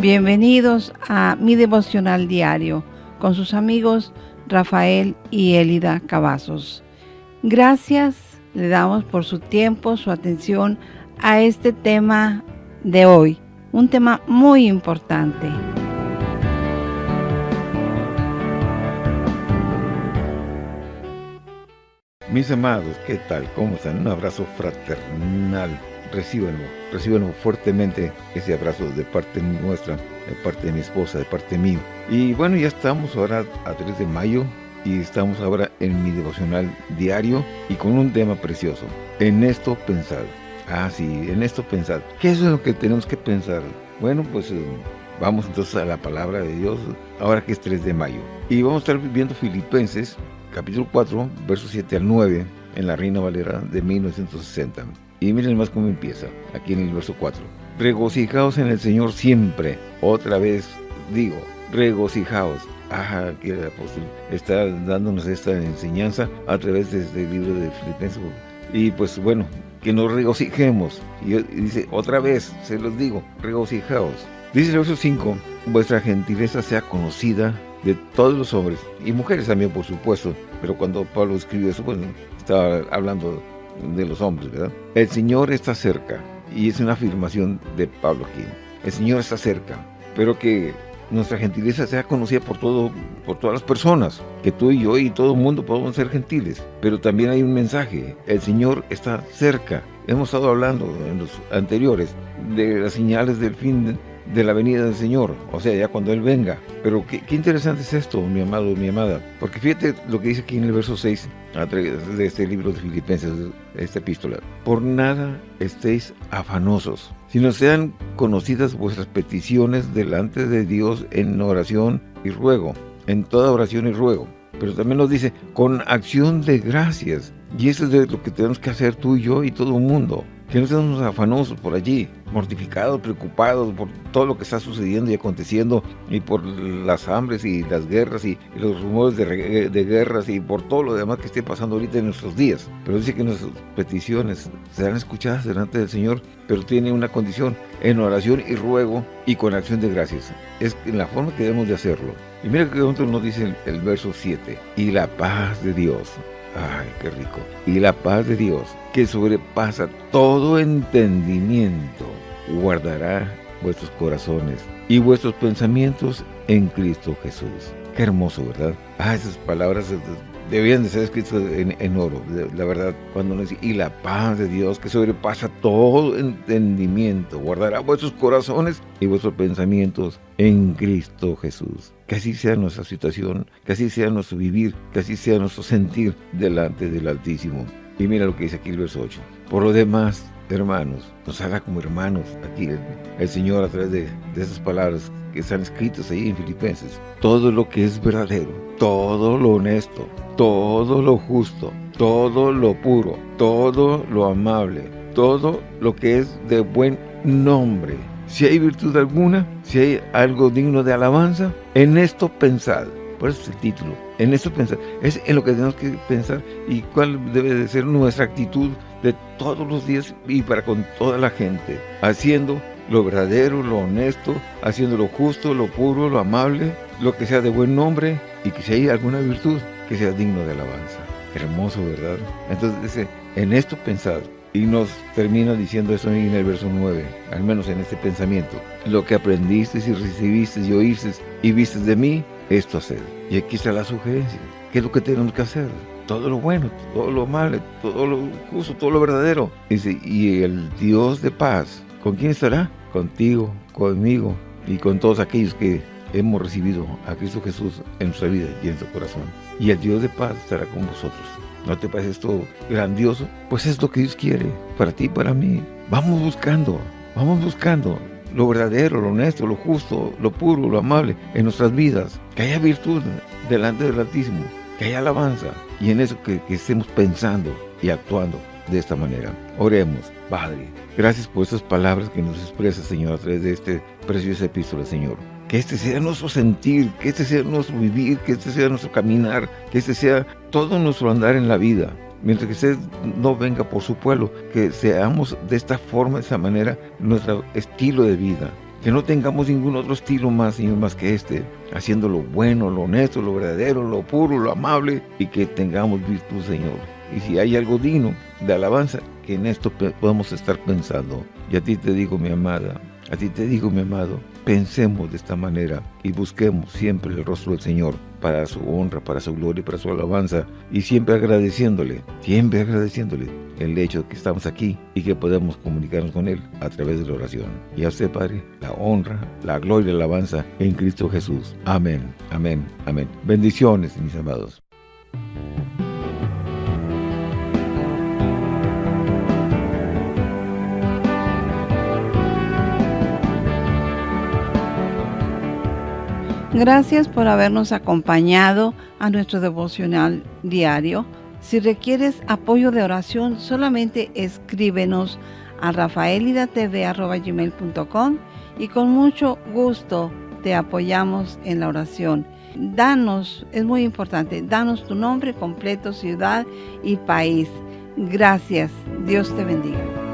Bienvenidos a mi devocional diario con sus amigos Rafael y Elida Cavazos. Gracias le damos por su tiempo, su atención a este tema de hoy, un tema muy importante. Mis amados, ¿qué tal? ¿Cómo están? Un abrazo fraternal. Recíbenlo, recíbenlo fuertemente ese abrazo de parte nuestra, de parte de mi esposa, de parte mío. Y bueno, ya estamos ahora a 3 de mayo y estamos ahora en mi devocional diario y con un tema precioso. En esto pensad. Ah, sí, en esto pensad. ¿Qué es lo que tenemos que pensar? Bueno, pues eh, vamos entonces a la palabra de Dios, ahora que es 3 de mayo. Y vamos a estar viendo Filipenses, capítulo 4, versos 7 al 9, en la Reina Valera de 1960. Y miren más cómo empieza, aquí en el verso 4. Regocijaos en el Señor siempre. Otra vez digo, regocijaos. Ajá, que el apóstol está dándonos esta enseñanza a través de este libro de Filipenses. Y pues bueno, que nos regocijemos. Y dice, otra vez, se los digo, regocijaos. Dice el verso 5, vuestra gentileza sea conocida de todos los hombres, y mujeres también, por supuesto, pero cuando Pablo escribió eso, pues estaba hablando de los hombres, ¿verdad? El Señor está cerca, y es una afirmación de Pablo aquí. El Señor está cerca, pero que nuestra gentileza sea conocida por todo, por todas las personas, que tú y yo y todo el mundo podemos ser gentiles, pero también hay un mensaje, el Señor está cerca. Hemos estado hablando en los anteriores de las señales del fin de la venida del Señor, o sea, ya cuando Él venga. Pero qué, interesante es esto, mi amado, mi amada, porque fíjate lo que dice aquí en el verso 6 de este libro de Filipenses, esta epístola. Por nada estéis afanosos, sino sean conocidas vuestras peticiones delante de Dios en oración y ruego, en toda oración y ruego. Pero también nos dice, con acción de gracias. Y eso es lo que tenemos que hacer tú y yo y todo el mundo que no estemos afanosos por allí, mortificados, preocupados por todo lo que está sucediendo y aconteciendo, y por las hambres y las guerras y, los rumores de, de, guerras y por todo lo demás que esté pasando ahorita en nuestros días. Pero dice que nuestras peticiones serán escuchadas delante del Señor, pero tiene una condición, en oración y ruego y con acción de gracias. Es la forma que debemos de hacerlo. Y mira que otro nos dice el, el verso 7, y la paz de Dios Ay, qué rico. Y la paz de Dios, que sobrepasa todo entendimiento, guardará vuestros corazones y vuestros pensamientos en Cristo Jesús. Qué hermoso, ¿verdad? Ah, esas palabras debían de ser escritas en, oro, la verdad, cuando nos dice, y la paz de Dios que sobrepasa todo entendimiento, guardará vuestros corazones y vuestros pensamientos en Cristo Jesús. Que así sea nuestra situación, que así sea nuestro vivir, que así sea nuestro sentir delante del Altísimo. Y mira lo que dice aquí el verso 8. Por lo demás, hermanos, nos haga como hermanos aquí el, Señor a través de, de esas palabras que están escritas ahí en Filipenses. Todo lo que es verdadero, todo lo honesto, todo lo justo, todo lo puro, todo lo amable, todo lo que es de buen nombre. Si hay virtud alguna, si hay algo digno de alabanza, en esto pensad. Por eso es el título. En esto pensad. Es en lo que tenemos que pensar y cuál debe de ser nuestra actitud de todos los días y para con toda la gente. Haciendo lo verdadero, lo honesto, haciendo lo justo, lo puro, lo amable, lo que sea de buen nombre y que si hay alguna virtud, que sea digno de alabanza. Hermoso, ¿verdad? Entonces dice, en esto pensad. Y nos termina diciendo eso en el verso 9, al menos en este pensamiento. Lo que aprendiste y recibiste y oíste y viste de mí, esto haced. Y aquí está la sugerencia. ¿Qué es lo que tenemos que hacer? Todo lo bueno, todo lo malo, todo lo justo, todo lo verdadero. Dice, y el Dios de paz, ¿con quién estará? Contigo, conmigo y con todos aquellos que hemos recibido a Cristo Jesús en nuestra vida y en nuestro corazón. Y el Dios de paz estará con vosotros. ¿No te parece esto grandioso? Pues es lo que Dios quiere, para ti y para mí. Vamos buscando, vamos buscando lo verdadero, lo honesto, lo justo, lo puro, lo amable en nuestras vidas. Que haya virtud delante del Altísimo, que haya alabanza. Y en eso que, que estemos pensando y actuando de esta manera. Oremos, Padre. Gracias por estas palabras que nos expresa, Señor, a través de este precioso epístola, Señor que este sea nuestro sentir, que este sea nuestro vivir, que este sea nuestro caminar, que este sea todo nuestro andar en la vida. Mientras que usted no venga por su pueblo, que seamos de esta forma, de esta manera, nuestro estilo de vida. Que no tengamos ningún otro estilo más, Señor, más que este. Haciendo lo bueno, lo honesto, lo verdadero, lo puro, lo amable. Y que tengamos virtud, Señor. Y si hay algo digno de alabanza, que en esto podamos estar pensando. Y a ti te digo, mi amada, a ti te digo, mi amado, pensemos de esta manera y busquemos siempre el rostro del Señor para su honra, para su gloria, para su alabanza y siempre agradeciéndole, siempre agradeciéndole el hecho de que estamos aquí y que podemos comunicarnos con Él a través de la oración. Y a usted, Padre, la honra, la gloria y la alabanza en Cristo Jesús. Amén, amén, amén. Bendiciones, mis amados. Gracias por habernos acompañado a nuestro devocional diario. Si requieres apoyo de oración, solamente escríbenos a rafaelidatv.com y con mucho gusto te apoyamos en la oración. Danos, es muy importante, danos tu nombre completo, ciudad y país. Gracias. Dios te bendiga.